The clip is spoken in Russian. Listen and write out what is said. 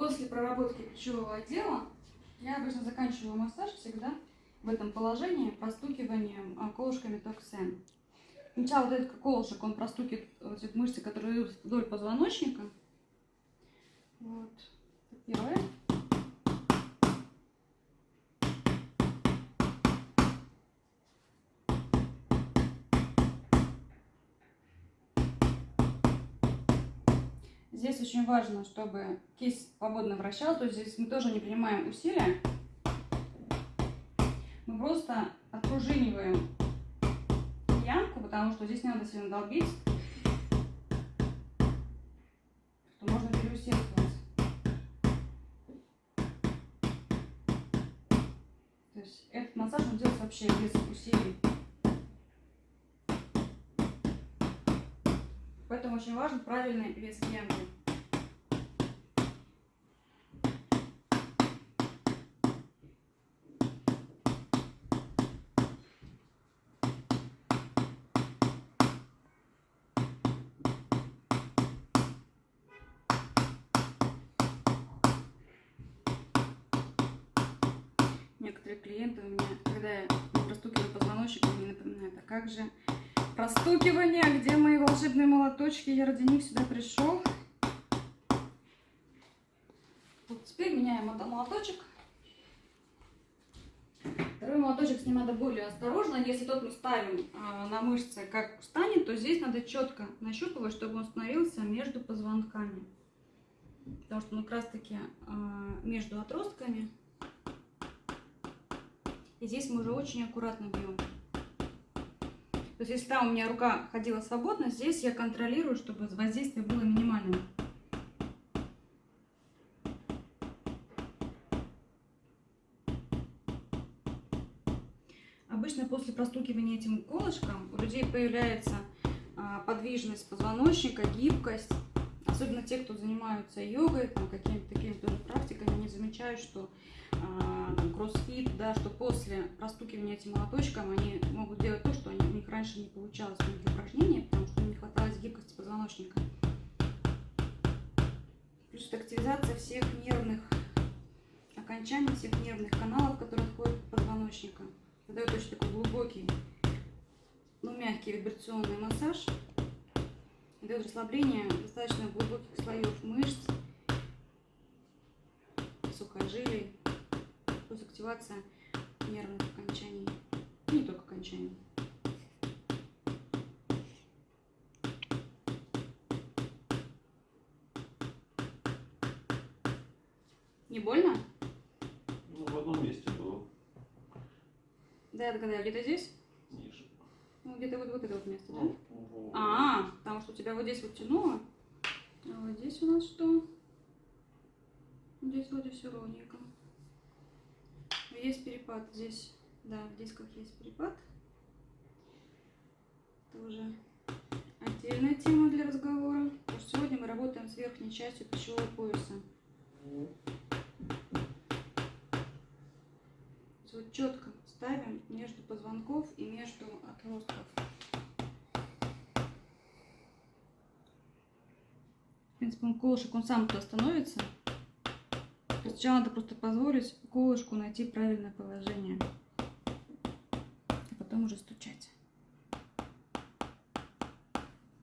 После проработки плечевого отдела я обычно заканчиваю массаж всегда в этом положении простукиванием а, колышками токсен. Сначала вот этот колышек, он простукивает вот эти мышцы, которые идут вдоль позвоночника. Вот. Первое. Здесь очень важно, чтобы кисть свободно вращалась, то есть здесь мы тоже не принимаем усилия. Мы просто отпружиниваем ямку, потому что здесь не надо сильно долбить, что можно переусердствовать. То есть этот массаж он делается вообще без усилий. Поэтому очень важен правильный вес ямки. Некоторые клиенты у меня, когда я простукиваю позвоночник, мне напоминают, а как же простукивание, где мои волшебные молоточки, я ради них сюда пришел. Вот теперь меняем молоточек. Второй молоточек с ним надо более осторожно. Если тот мы ставим э, на мышцы, как встанет, то здесь надо четко нащупывать, чтобы он становился между позвонками. Потому что он как раз таки э, между отростками и здесь мы уже очень аккуратно бьем. То есть, если там у меня рука ходила свободно, здесь я контролирую, чтобы воздействие было минимальным. Обычно после простукивания этим колышком у людей появляется а, подвижность позвоночника, гибкость. Особенно те, кто занимаются йогой, какими-то такими тоже практиками, они замечают, что а, кроссфит, да, что после простукивания этим молоточком они могут делать то, что они, у них раньше не получалось в многих упражнениях, потому что не хватало гибкости позвоночника. Плюс это активизация всех нервных окончаний, всех нервных каналов, которые отходят от позвоночника. Это дает очень такой глубокий, но мягкий вибрационный массаж. Дает расслабление достаточно глубоких слоев мышц, сухожилий плюс активация нервных окончаний, не только окончаний. Не больно? Ну, в одном месте было. Да, я догадаюсь, где-то здесь? Ну, где-то вот, вот это вот место, да? Ну. А, потому что у тебя вот здесь вот тянуло. А вот здесь у нас что? Здесь вроде все ровненько есть перепад здесь, да, в дисках есть перепад. Это уже отдельная тема для разговора. Потому что сегодня мы работаем с верхней частью пищевого пояса. Вот четко ставим между позвонков и между отростков. В принципе, он колышек, он сам туда становится. Сначала надо просто позволить колышку найти правильное положение, а потом уже стучать.